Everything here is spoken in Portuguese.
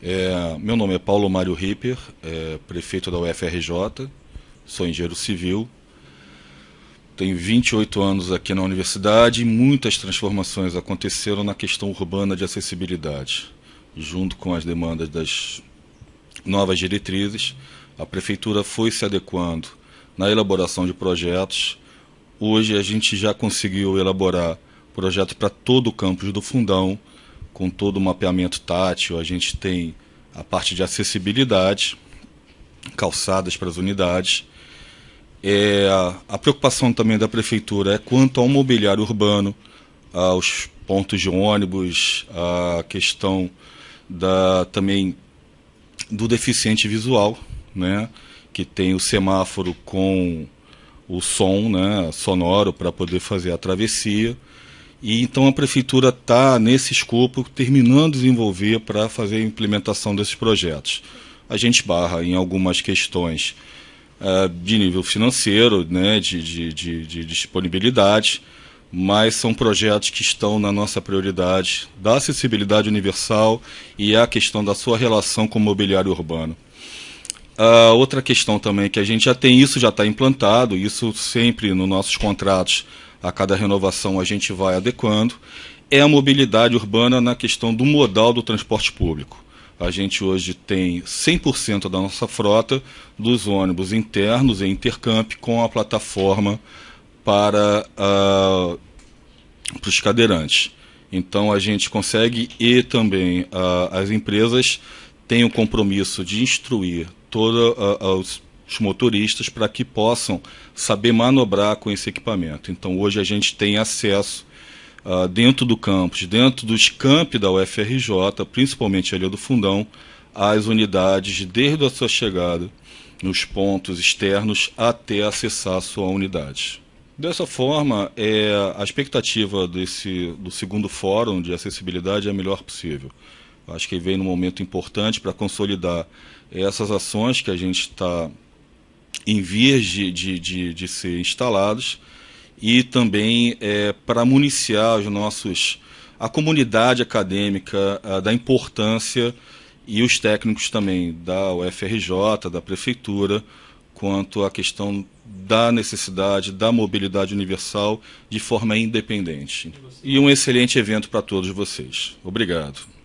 É, meu nome é Paulo Mário Ripper, é, prefeito da UFRJ, sou engenheiro civil, tenho 28 anos aqui na universidade e muitas transformações aconteceram na questão urbana de acessibilidade. Junto com as demandas das novas diretrizes, a prefeitura foi se adequando na elaboração de projetos. Hoje a gente já conseguiu elaborar projetos para todo o campus do Fundão, com todo o mapeamento tátil, a gente tem a parte de acessibilidade, calçadas para as unidades. É, a preocupação também da prefeitura é quanto ao mobiliário urbano, aos pontos de ônibus, a questão da também do deficiente visual, né, que tem o semáforo com o som, né, sonoro para poder fazer a travessia. E então a prefeitura está, nesse escopo, terminando de desenvolver para fazer a implementação desses projetos. A gente barra em algumas questões uh, de nível financeiro, né, de, de, de, de, disponibilidade, mas são projetos que estão na nossa prioridade da acessibilidade universal e a questão da sua relação com o mobiliário urbano. Uh, outra questão também que a gente já tem, isso já está implantado, isso sempre nos nossos contratos a cada renovação a gente vai adequando, é a mobilidade urbana na questão do modal do transporte público. A gente hoje tem 100% da nossa frota dos ônibus internos e intercamp com a plataforma para, uh, para os cadeirantes. Então a gente consegue e também uh, as empresas têm o compromisso de instruir todos os os motoristas para que possam saber manobrar com esse equipamento. Então hoje a gente tem acesso uh, dentro do campus, dentro dos campi da UFRJ, principalmente ali do Fundão, às unidades desde a sua chegada nos pontos externos até acessar a sua unidade. Dessa forma, é, a expectativa desse, do segundo fórum de acessibilidade é a melhor possível. Acho que vem num momento importante para consolidar essas ações que a gente está em vias de, de, de, de ser instalados e também é, para municiar os nossos, a comunidade acadêmica a, da importância e os técnicos também da UFRJ, da Prefeitura, quanto à questão da necessidade da mobilidade universal de forma independente. E um excelente evento para todos vocês. Obrigado.